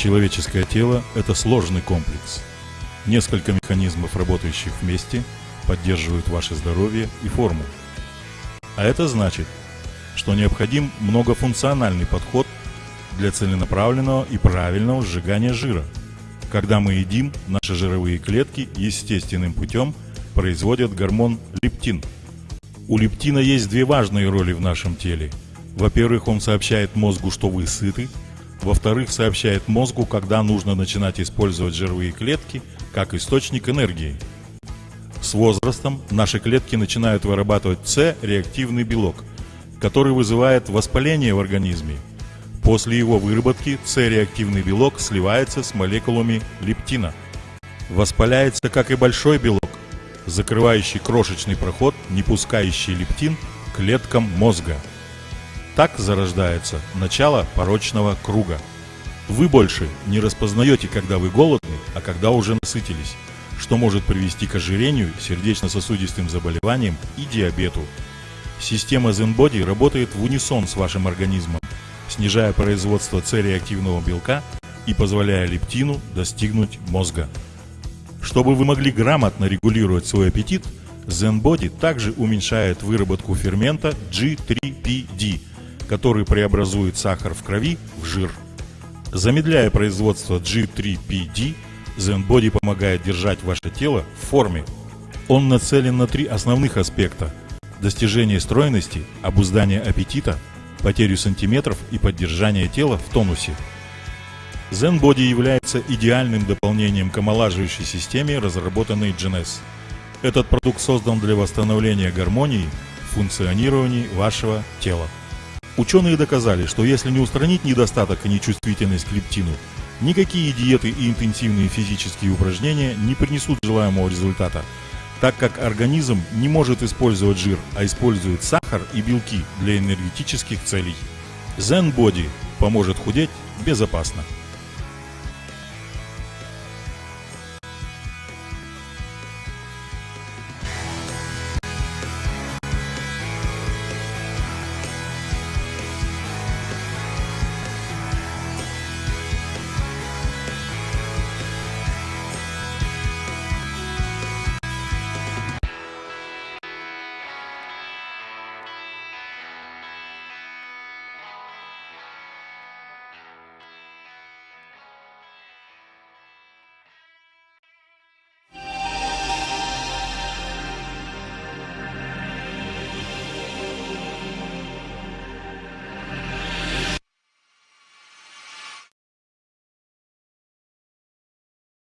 Человеческое тело – это сложный комплекс. Несколько механизмов, работающих вместе, поддерживают ваше здоровье и форму. А это значит, что необходим многофункциональный подход для целенаправленного и правильного сжигания жира. Когда мы едим, наши жировые клетки естественным путем производят гормон лептин. У лептина есть две важные роли в нашем теле. Во-первых, он сообщает мозгу, что вы сыты. Во-вторых, сообщает мозгу, когда нужно начинать использовать жировые клетки как источник энергии. С возрастом наши клетки начинают вырабатывать С-реактивный белок, который вызывает воспаление в организме. После его выработки С-реактивный белок сливается с молекулами лептина. Воспаляется, как и большой белок, закрывающий крошечный проход, не пускающий лептин клеткам мозга. Так зарождается начало порочного круга. Вы больше не распознаете, когда вы голодны, а когда уже насытились, что может привести к ожирению, сердечно-сосудистым заболеваниям и диабету. Система ZenBody работает в унисон с вашим организмом, снижая производство С-реактивного белка и позволяя лептину достигнуть мозга. Чтобы вы могли грамотно регулировать свой аппетит, ZenBody также уменьшает выработку фермента G3PD, который преобразует сахар в крови в жир. Замедляя производство G3PD, ZenBody помогает держать ваше тело в форме. Он нацелен на три основных аспекта – достижение стройности, обуздание аппетита, потерю сантиметров и поддержание тела в тонусе. ZenBody является идеальным дополнением к омолаживающей системе, разработанной GNS. Этот продукт создан для восстановления гармонии в функционировании вашего тела. Ученые доказали, что если не устранить недостаток и нечувствительность к лептину, никакие диеты и интенсивные физические упражнения не принесут желаемого результата, так как организм не может использовать жир, а использует сахар и белки для энергетических целей. Zen Body поможет худеть безопасно.